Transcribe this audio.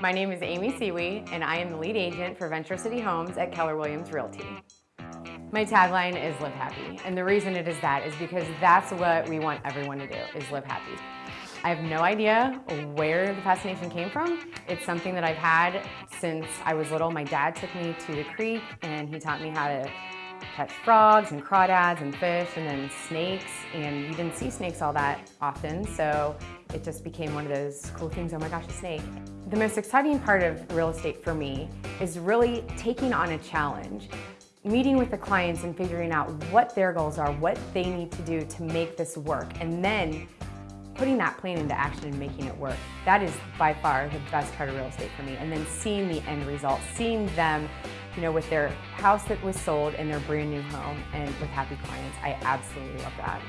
My name is Amy Seawee, and I am the lead agent for Venture City Homes at Keller Williams Realty. My tagline is live happy, and the reason it is that is because that's what we want everyone to do, is live happy. I have no idea where the fascination came from. It's something that I've had since I was little. My dad took me to the creek and he taught me how to catch frogs and crawdads and fish and then snakes and you didn't see snakes all that often so it just became one of those cool things, oh my gosh, a snake. The most exciting part of real estate for me is really taking on a challenge meeting with the clients and figuring out what their goals are, what they need to do to make this work, and then putting that plan into action and making it work. That is by far the best part of real estate for me. And then seeing the end result, seeing them you know, with their house that was sold and their brand new home and with happy clients. I absolutely love that.